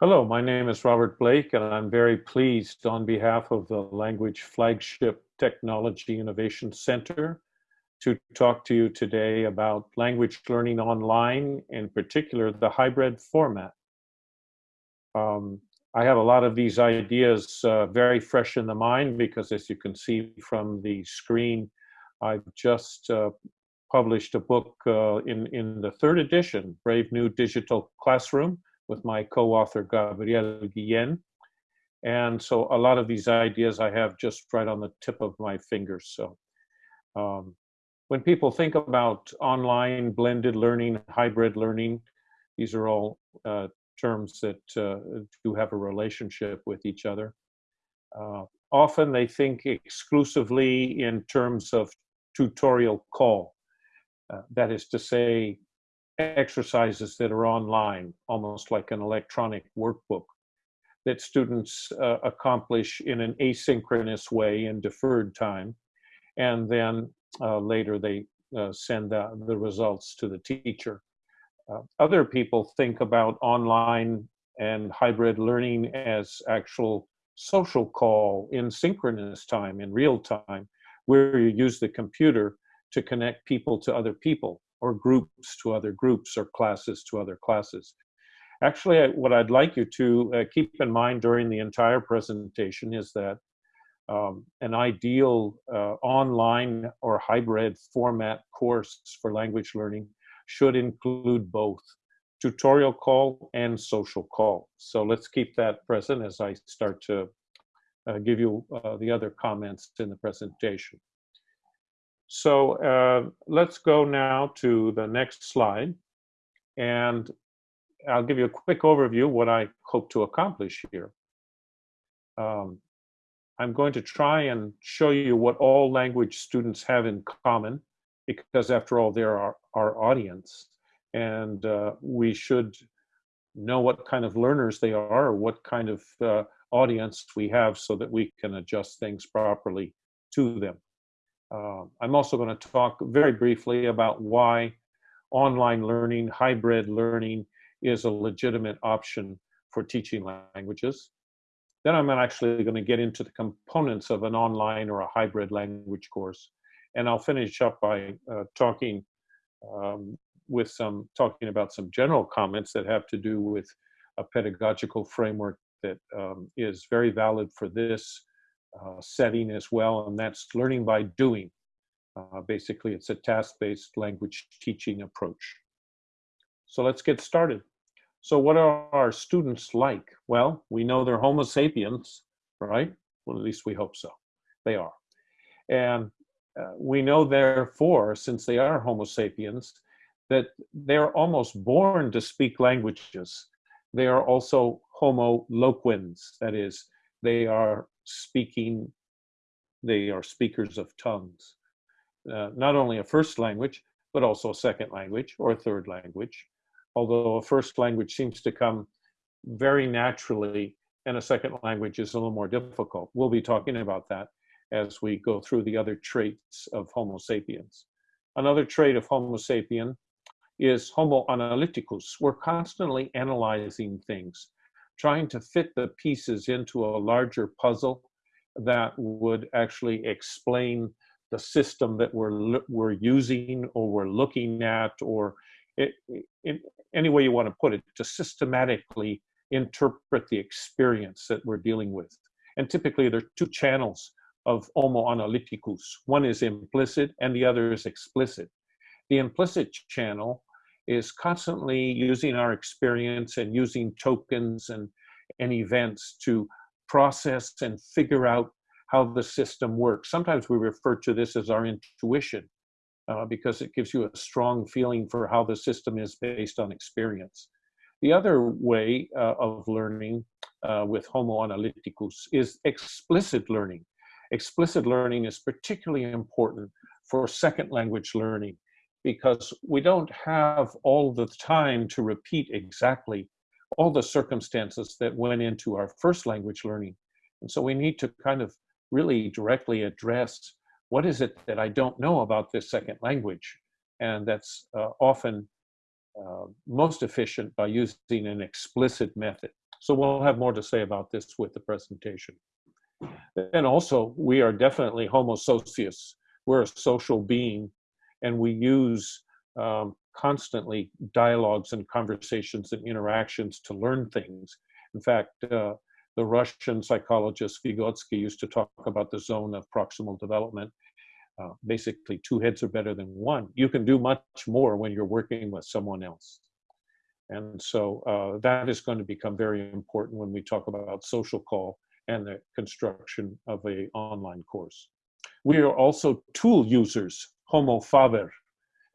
Hello, my name is Robert Blake, and I'm very pleased on behalf of the Language Flagship Technology Innovation Center to talk to you today about language learning online, in particular the hybrid format. Um, I have a lot of these ideas uh, very fresh in the mind because as you can see from the screen, I've just uh, published a book uh, in, in the third edition, Brave New Digital Classroom, with my co-author Gabriel Guillen. And so a lot of these ideas I have just right on the tip of my fingers. So um, when people think about online blended learning, hybrid learning, these are all uh, terms that uh, do have a relationship with each other. Uh, often they think exclusively in terms of tutorial call. Uh, that is to say, exercises that are online, almost like an electronic workbook that students uh, accomplish in an asynchronous way in deferred time. And then uh, later they uh, send the, results to the teacher. Uh, other people think about online and hybrid learning as actual social call in synchronous time, in real time, where you use the computer to connect people to other people or groups to other groups or classes to other classes. Actually, what I'd like you to uh, keep in mind during the entire presentation is that um, an ideal uh, online or hybrid format course for language learning should include both tutorial call and social call. So let's keep that present as I start to uh, give you uh, the other comments in the presentation. So uh, let's go now to the next slide. And I'll give you a quick overview what I hope to accomplish here. Um, I'm going to try and show you what all language students have in common, because after all, they're our, our audience. And uh, we should know what kind of learners they are, or what kind of uh, audience we have so that we can adjust things properly to them. Uh, I'm also going to talk very briefly about why online learning, hybrid learning is a legitimate option for teaching languages. Then I'm actually going to get into the components of an online or a hybrid language course. And I'll finish up by uh, talking um, with some, talking about some general comments that have to do with a pedagogical framework that um, is very valid for this uh, setting as well, and that's learning by doing. Uh, basically, it's a task-based language teaching approach. So let's get started. So what are our students like? Well, we know they're Homo sapiens, right? Well, at least we hope so. They are. And uh, we know, therefore, since they are Homo sapiens, that they're almost born to speak languages. They are also Homo loquens, that is, they are speaking, they are speakers of tongues. Uh, not only a first language, but also a second language or a third language. Although a first language seems to come very naturally and a second language is a little more difficult. We'll be talking about that as we go through the other traits of Homo sapiens. Another trait of Homo sapien is Homo analyticus. We're constantly analyzing things, trying to fit the pieces into a larger puzzle that would actually explain the system that we're we're using or we're looking at or it, in any way you want to put it to systematically interpret the experience that we're dealing with. And typically there are two channels of homo analyticus. One is implicit and the other is explicit. The implicit channel is constantly using our experience and using tokens and, and events to process and figure out how the system works. Sometimes we refer to this as our intuition uh, because it gives you a strong feeling for how the system is based on experience. The other way uh, of learning uh, with Homo analyticus is explicit learning. Explicit learning is particularly important for second language learning because we don't have all the time to repeat exactly all the circumstances that went into our first language learning. And so we need to kind of really directly address what is it that I don't know about this second language? And that's uh, often uh, most efficient by using an explicit method. So we'll have more to say about this with the presentation. And also, we are definitely homo socius. We're a social being, and we use um, constantly dialogues and conversations and interactions to learn things. In fact, uh, the Russian psychologist Vygotsky used to talk about the zone of proximal development. Uh, basically, two heads are better than one. You can do much more when you're working with someone else. And so uh, that is going to become very important when we talk about social call and the construction of a online course. We are also tool users, homo faber,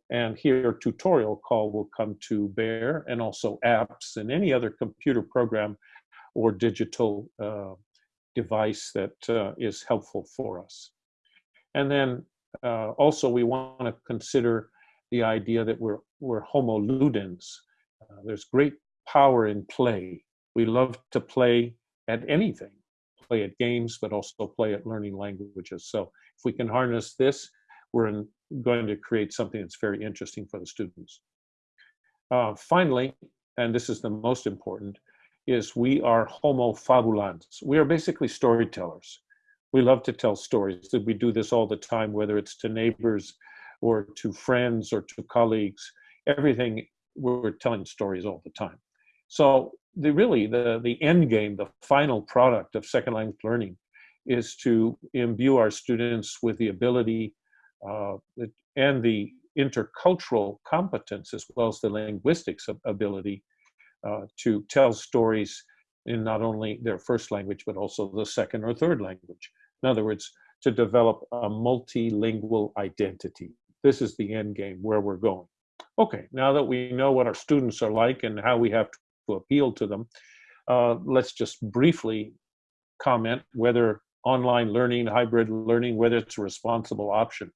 and here tutorial call will come to bear and also apps and any other computer program or digital uh, device that uh, is helpful for us. And then uh, also we want to consider the idea that we're, we're homo ludens. Uh, there's great power in play. We love to play at anything, play at games, but also play at learning languages. So if we can harness this, we're in, going to create something that's very interesting for the students. Uh, finally, and this is the most important, is we are homo fabulans. We are basically storytellers. We love to tell stories. We do this all the time, whether it's to neighbors or to friends or to colleagues. Everything, we're telling stories all the time. So the really, the, the end game, the final product of second language learning is to imbue our students with the ability uh, and the intercultural competence as well as the linguistics ability uh, to tell stories in not only their first language but also the second or third language. In other words, to develop a multilingual identity. This is the end game where we're going. Okay, now that we know what our students are like and how we have to appeal to them, uh, let's just briefly comment whether online learning, hybrid learning, whether it's a responsible option.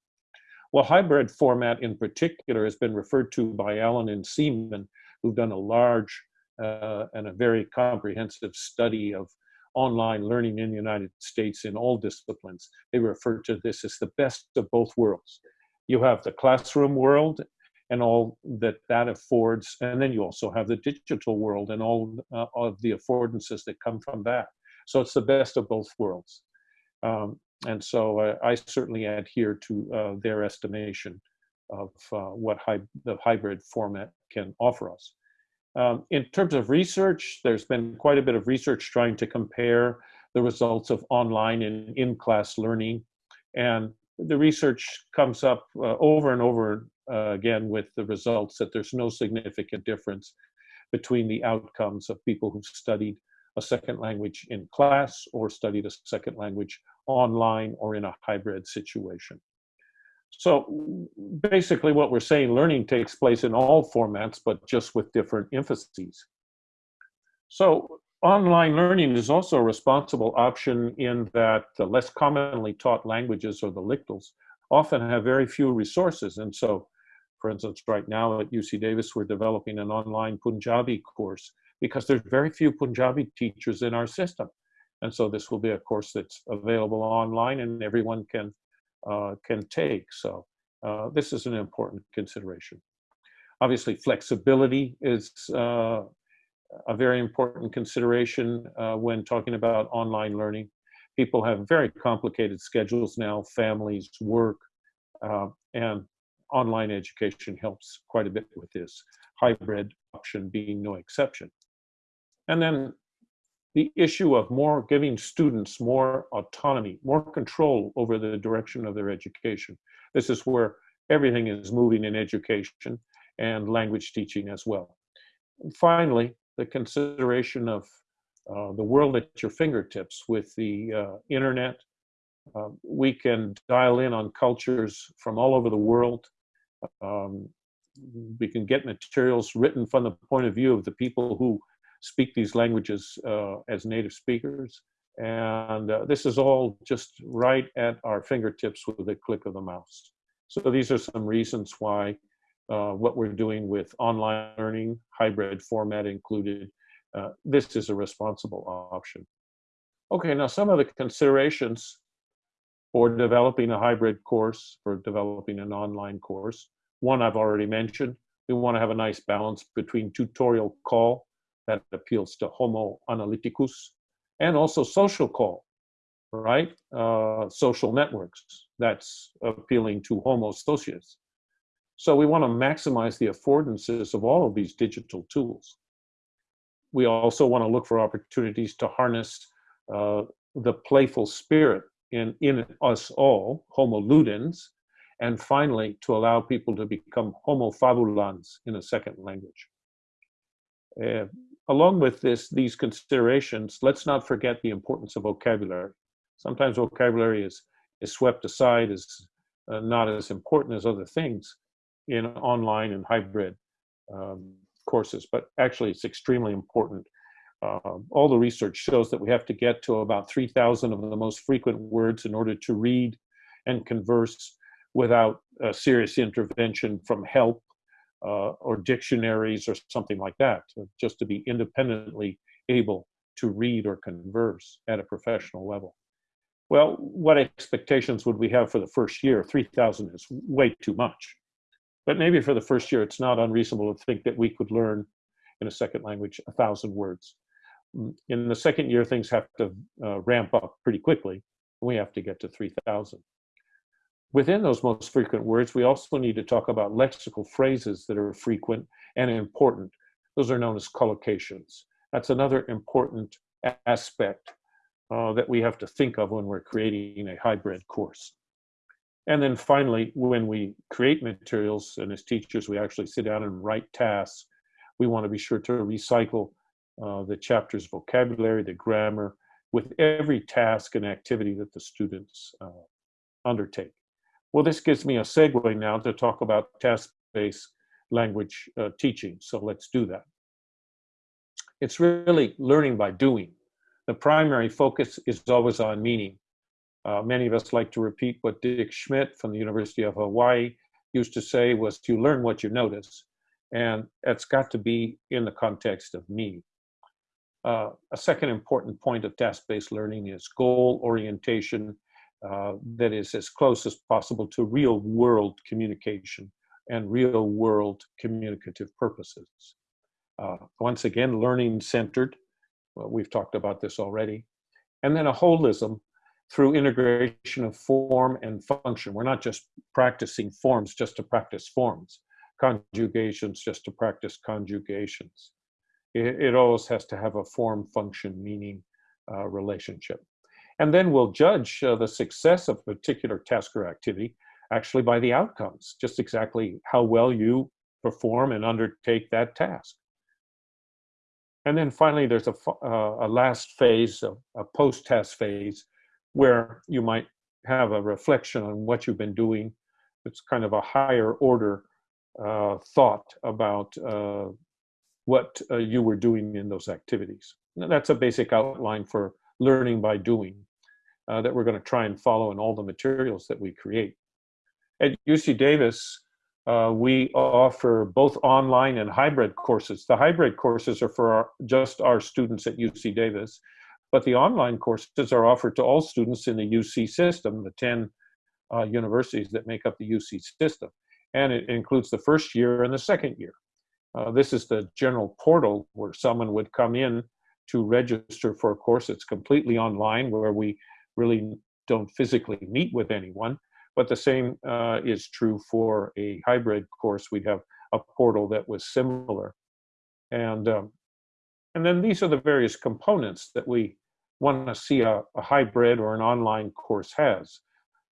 Well, hybrid format in particular has been referred to by Allen and Seaman, who've done a large uh, and a very comprehensive study of online learning in the United States in all disciplines. They refer to this as the best of both worlds. You have the classroom world and all that that affords, and then you also have the digital world and all uh, of the affordances that come from that. So it's the best of both worlds. Um, and so uh, I certainly adhere to uh, their estimation of uh, what the hybrid format can offer us. Um, in terms of research, there's been quite a bit of research trying to compare the results of online and in-class learning. And the research comes up uh, over and over uh, again with the results that there's no significant difference between the outcomes of people who've studied a second language in class or studied a second language online or in a hybrid situation. So basically what we're saying, learning takes place in all formats, but just with different emphases. So online learning is also a responsible option in that the less commonly taught languages or the LCTLs often have very few resources. And so, for instance, right now at UC Davis, we're developing an online Punjabi course because there's very few Punjabi teachers in our system. And so this will be a course that's available online and everyone can, uh, can take. So uh, this is an important consideration. Obviously, flexibility is uh, a very important consideration uh, when talking about online learning. People have very complicated schedules now, families, work, uh, and online education helps quite a bit with this, hybrid option being no exception. And then the issue of more giving students more autonomy, more control over the direction of their education. This is where everything is moving in education and language teaching as well. And finally, the consideration of uh, the world at your fingertips with the uh, internet. Uh, we can dial in on cultures from all over the world. Um, we can get materials written from the point of view of the people who speak these languages uh, as native speakers. And uh, this is all just right at our fingertips with a click of the mouse. So these are some reasons why uh, what we're doing with online learning, hybrid format included, uh, this is a responsible option. Okay, now some of the considerations for developing a hybrid course, for developing an online course. One I've already mentioned, we want to have a nice balance between tutorial call that appeals to Homo analyticus, and also social call, right? Uh, social networks, that's appealing to Homo socius. So we want to maximize the affordances of all of these digital tools. We also want to look for opportunities to harness uh, the playful spirit in, in us all, Homo ludens, and finally, to allow people to become Homo fabulans in a second language. Uh, along with this, these considerations, let's not forget the importance of vocabulary. Sometimes vocabulary is, is swept aside as uh, not as important as other things in online and hybrid um, courses, but actually it's extremely important. Uh, all the research shows that we have to get to about 3,000 of the most frequent words in order to read and converse without a serious intervention from help uh, or dictionaries or something like that, just to be independently able to read or converse at a professional level. Well, what expectations would we have for the first year? 3,000 is way too much. But maybe for the first year, it's not unreasonable to think that we could learn in a second language a thousand words. Mm, in the second year, things have to uh, ramp up pretty quickly. We have to get to 3,000. Within those most frequent words, we also need to talk about lexical phrases that are frequent and important. Those are known as collocations. That's another important aspect uh, that we have to think of when we're creating a hybrid course. And then finally, when we create materials, and as teachers, we actually sit down and write tasks, we want to be sure to recycle uh, the chapter's vocabulary, the grammar, with every task and activity that the students uh, undertake. Well, this gives me a segue now to talk about task-based language uh, teaching. So let's do that. It's really learning by doing. The primary focus is always on meaning. Uh, many of us like to repeat what Dick Schmidt from the University of Hawaii used to say was to learn what you notice. And it's got to be in the context of meaning. Uh, a second important point of task-based learning is goal orientation uh, that is as close as possible to real world communication and real world communicative purposes. Uh, once again, learning centered, well, we've talked about this already, and then a holism through integration of form and function. We're not just practicing forms just to practice forms, conjugations just to practice conjugations. It, it always has to have a form function meaning uh, relationship. And then we'll judge uh, the success of a particular task or activity actually by the outcomes, just exactly how well you perform and undertake that task. And then finally, there's a, uh, a last phase, a, a post-task phase, where you might have a reflection on what you've been doing. It's kind of a higher order uh, thought about uh, what uh, you were doing in those activities. that's a basic outline for learning by doing uh, that we're going to try and follow in all the materials that we create. At UC Davis, uh, we offer both online and hybrid courses. The hybrid courses are for our, just our students at UC Davis, but the online courses are offered to all students in the UC system, the 10 uh, universities that make up the UC system. And it includes the first year and the second year. Uh, this is the general portal where someone would come in to register for a course that's completely online, where we really don't physically meet with anyone. But the same uh, is true for a hybrid course. We'd have a portal that was similar. And, um, and then these are the various components that we want to see a, a hybrid or an online course has.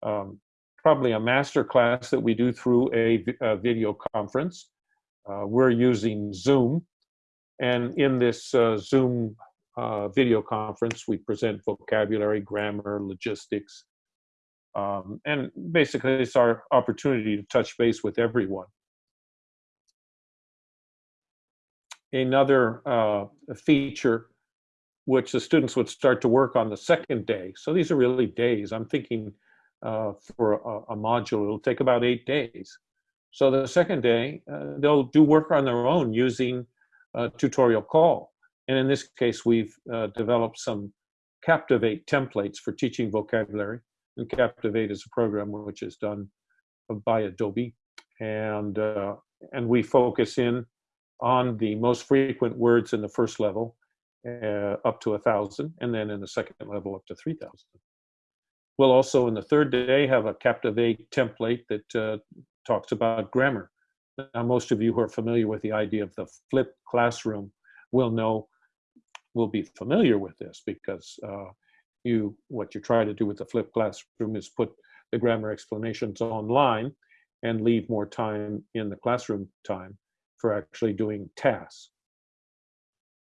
Um, probably a master class that we do through a, a video conference. Uh, we're using Zoom. And in this uh, Zoom uh, video conference. We present vocabulary, grammar, logistics, um, and basically it's our opportunity to touch base with everyone. Another uh, feature which the students would start to work on the second day. So these are really days. I'm thinking uh, for a, a, module, it'll take about eight days. So the second day, uh, they'll do work on their own using a tutorial call. And in this case, we've uh, developed some Captivate templates for teaching vocabulary. And Captivate is a program which is done by Adobe. And, uh, and we focus in on the most frequent words in the first level uh, up to a thousand, and then in the second level up to 3,000. We'll also in the third day have a Captivate template that uh, talks about grammar. Now, most of you who are familiar with the idea of the flipped classroom will know, will be familiar with this because uh, you, what you try to do with the flipped classroom is put the grammar explanations online and leave more time in the classroom time for actually doing tasks.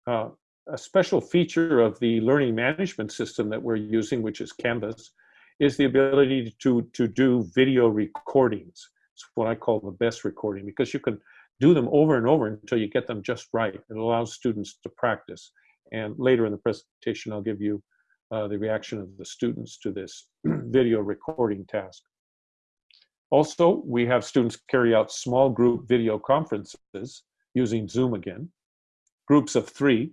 Uh, a special feature of the learning management system that we're using, which is Canvas, is the ability to, to do video recordings. It's what I call the best recording because you can do them over and over until you get them just right. It allows students to practice. And later in the presentation, I'll give you uh, the reaction of the students to this video recording task. Also, we have students carry out small group video conferences using Zoom again, groups of three.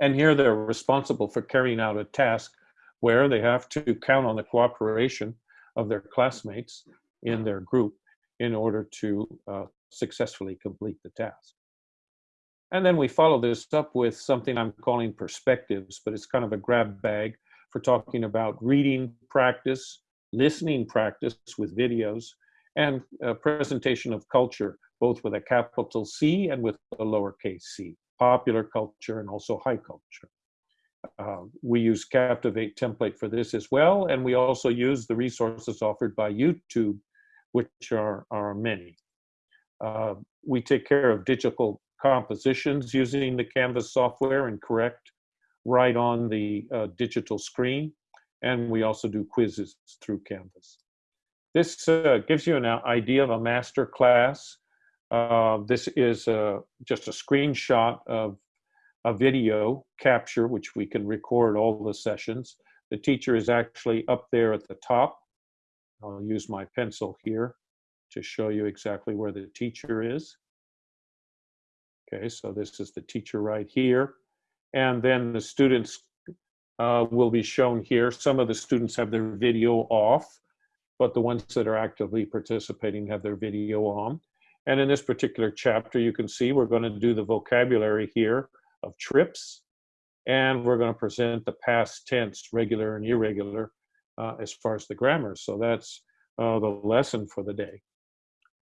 And here they're responsible for carrying out a task where they have to count on the cooperation of their classmates in their group in order to uh, successfully complete the task. And then we follow this up with something I'm calling perspectives, but it's kind of a grab bag for talking about reading practice, listening practice with videos, and presentation of culture, both with a capital C and with a lowercase c, popular culture and also high culture. Uh, we use Captivate template for this as well, and we also use the resources offered by YouTube, which are, are many. Uh, we take care of digital compositions using the Canvas software and correct right on the uh, digital screen. And we also do quizzes through Canvas. This uh, gives you an idea of a master class. Uh, this is uh, just a screenshot of a video capture, which we can record all the sessions. The teacher is actually up there at the top. I'll use my pencil here to show you exactly where the teacher is. Okay, so this is the teacher right here. And then the students uh, will be shown here. Some of the students have their video off, but the ones that are actively participating have their video on. And in this particular chapter, you can see we're going to do the vocabulary here of trips, and we're going to present the past tense, regular and irregular, uh, as far as the grammar. So that's uh, the lesson for the day.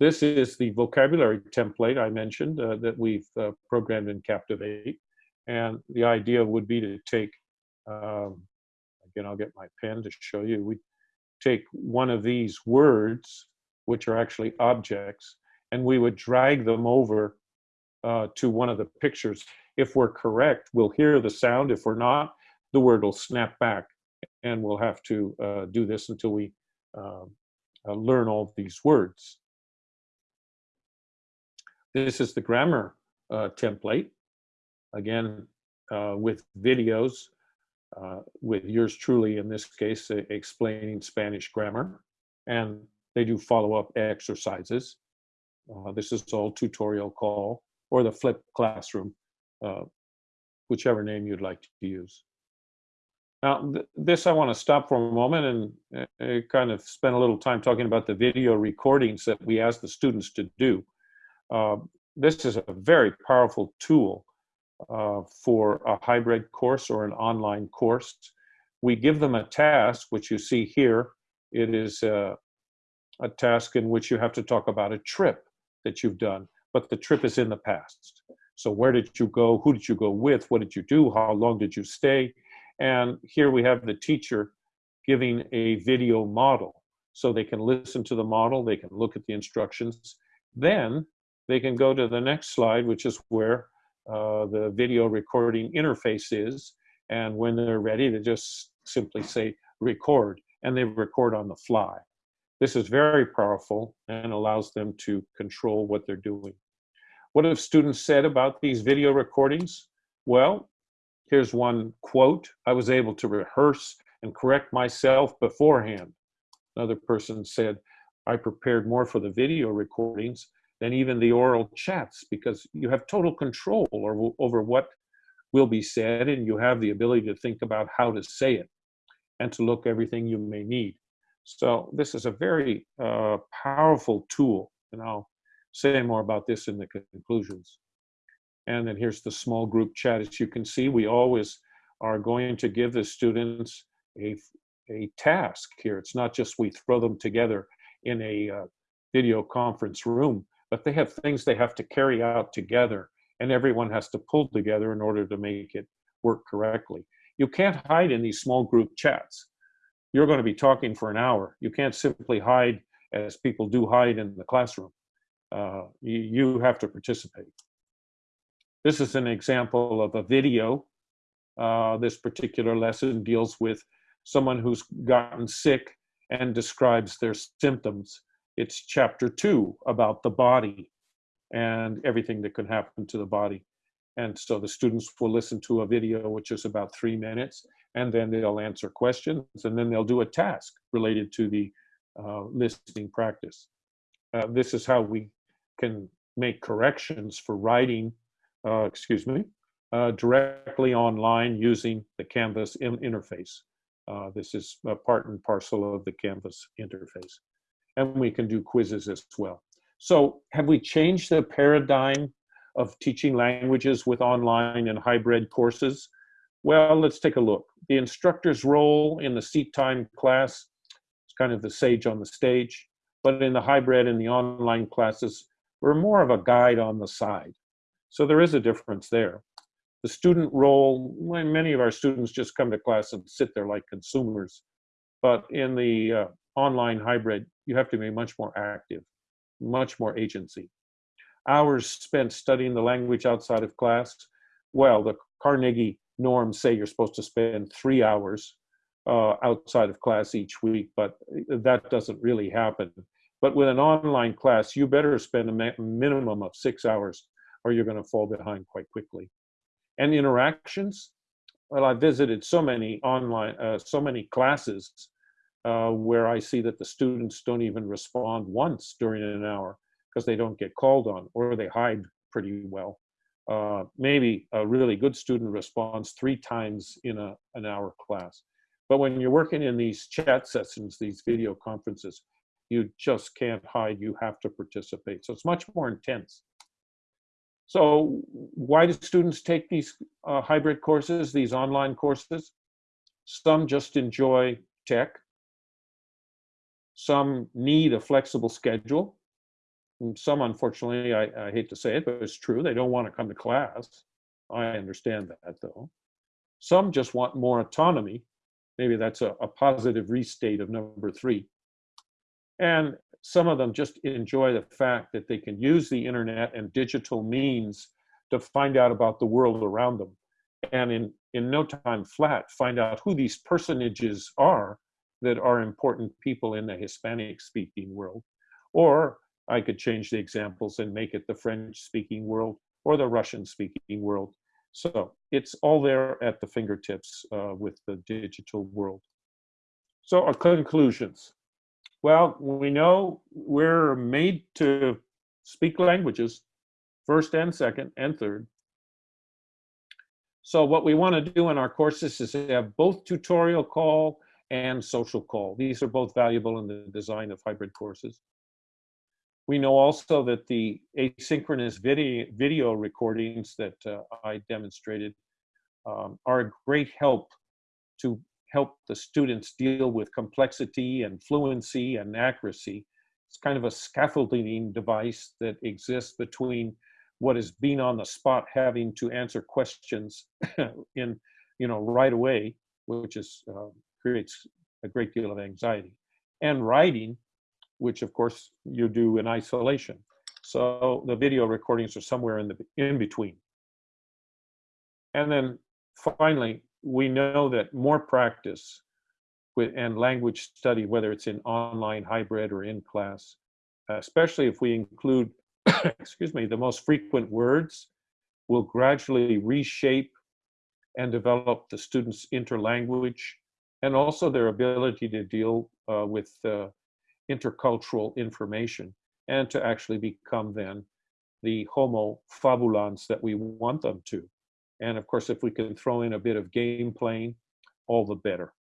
This is the vocabulary template I mentioned uh, that we've uh, programmed in Captivate. And the idea would be to take, um, again, I'll get my pen to show you. We take one of these words, which are actually objects, and we would drag them over uh, to one of the pictures. If we're correct, we'll hear the sound. If we're not, the word will snap back. And we'll have to uh, do this until we um, uh, learn all these words. This is the grammar uh, template, again, uh, with videos, uh, with yours truly, in this case, explaining Spanish grammar. And they do follow-up exercises. Uh, this is all tutorial call, or the flipped classroom, uh, whichever name you'd like to use. Now, th this I want to stop for a moment and uh, kind of spend a little time talking about the video recordings that we ask the students to do. Uh, this is a very powerful tool uh, for a hybrid course or an online course. We give them a task, which you see here. It is a, a task in which you have to talk about a trip that you've done, but the trip is in the past. So where did you go? Who did you go with? What did you do? How long did you stay? And here we have the teacher giving a video model. So they can listen to the model, they can look at the instructions. Then they can go to the next slide, which is where uh, the video recording interface is. And when they're ready, they just simply say record, and they record on the fly. This is very powerful and allows them to control what they're doing. What have students said about these video recordings? Well, here's one quote. I was able to rehearse and correct myself beforehand. Another person said, I prepared more for the video recordings than even the oral chats because you have total control over, over what will be said and you have the ability to think about how to say it and to look everything you may need. So this is a very uh, powerful tool and I'll say more about this in the conclusions. And then here's the small group chat. As you can see, we always are going to give the students a, a task here. It's not just we throw them together in a uh, video conference room, but they have things they have to carry out together and everyone has to pull together in order to make it work correctly. You can't hide in these small group chats. You're going to be talking for an hour. You can't simply hide as people do hide in the classroom. Uh, you, have to participate. This is an example of a video. Uh, this particular lesson deals with someone who's gotten sick and describes their symptoms. It's chapter two about the body and everything that can happen to the body. And so the students will listen to a video, which is about three minutes, and then they'll answer questions, and then they'll do a task related to the uh, listening practice. Uh, this is how we can make corrections for writing, uh, excuse me, uh, directly online using the Canvas in interface. Uh, this is a part and parcel of the Canvas interface. And we can do quizzes as well. So have we changed the paradigm of teaching languages with online and hybrid courses? Well, let's take a look. The instructor's role in the seat time class is kind of the sage on the stage, but in the hybrid and the online classes, we're more of a guide on the side. So there is a difference there. The student role, many of our students just come to class and sit there like consumers, but in the uh, online hybrid, you have to be much more active, much more agency hours spent studying the language outside of class. Well, the Carnegie norms say you're supposed to spend three hours uh, outside of class each week, but that doesn't really happen. But with an online class, you better spend a minimum of six hours or you're going to fall behind quite quickly. And interactions, well, I visited so many online, uh, so many classes uh, where I see that the students don't even respond once during an hour because they don't get called on or they hide pretty well. Uh, maybe a really good student responds three times in a, an hour class. But when you're working in these chat sessions, these video conferences, you just can't hide, you have to participate. So it's much more intense. So why do students take these uh, hybrid courses, these online courses? Some just enjoy tech. Some need a flexible schedule. Mm, some, unfortunately, I, I hate to say it, but it's true, they don't want to come to class. I understand that, though. Some just want more autonomy. Maybe that's a, a positive restate of number three. And some of them just enjoy the fact that they can use the internet and digital means to find out about the world around them. And in, in no time flat, find out who these personages are that are important people in the Hispanic speaking world. Or I could change the examples and make it the French speaking world or the Russian speaking world. So it's all there at the fingertips uh, with the digital world. So our conclusions. Well, we know we're made to speak languages, first and second and third. So what we want to do in our courses is have both tutorial call and social call. These are both valuable in the design of hybrid courses. We know also that the asynchronous video, video recordings that uh, I demonstrated um, are a great help to help the students deal with complexity and fluency and accuracy. It's kind of a scaffolding device that exists between what is being on the spot having to answer questions in, you know, right away, which is uh, creates a great deal of anxiety, and writing which of course you do in isolation. So the video recordings are somewhere in the in between. And then finally, we know that more practice with and language study, whether it's in online, hybrid, or in class, especially if we include, excuse me, the most frequent words, will gradually reshape and develop the students' interlanguage and also their ability to deal uh, with uh, intercultural information and to actually become then the homo fabulans that we want them to. And of course, if we can throw in a bit of game playing, all the better.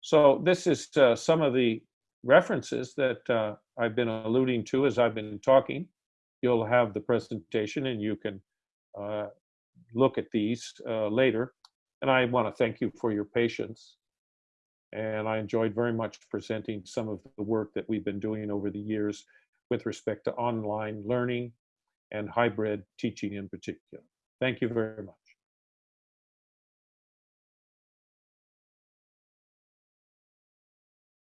So this is uh, some of the references that uh, I've been alluding to as I've been talking. You'll have the presentation and you can uh, look at these uh, later. And I want to thank you for your patience. And I enjoyed very much presenting some of the work that we've been doing over the years with respect to online learning and hybrid teaching in particular. Thank you very much.